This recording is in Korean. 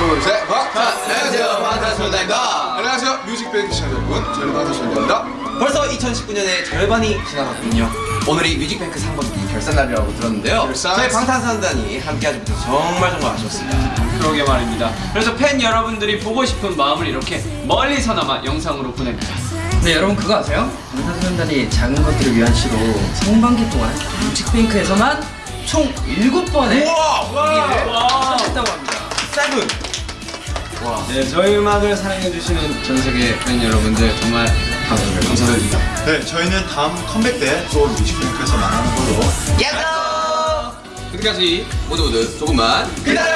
둘, 셋, 박! 자, 안녕하세요. 방탄소년단입니다. 안녕하세요. 뮤직뱅크 시청자 여러분. 저는 방탄소년단입니다. 벌써 2019년의 절반이 지나갔군요. 오늘이 뮤직뱅크 상반기 결산날이라고 들었는데요. 결산. 저희 방탄소년단이 함께하지 못해서 정말 정말 아쉬웠습니다. 그러게 말입니다. 그래서 팬 여러분들이 보고 싶은 마음을 이렇게 멀리서나마 영상으로 보냅니다. 네 여러분 그거 아세요? 방탄소년단이 작은 것들을 위한 시로 상반기 동안 뮤직뱅크에서만 총 7번의 와! 했다고 합니다 세븐! 네, 저희 음악을 사랑해주시는 전 세계 팬 여러분들 정말 감사드립니다. 감사드립니다. 네, 저희는 다음 컴백 때또 뮤직뱅크에서 만나는 걸로 야호! 그때까지 모두 모두 조금만 기다려!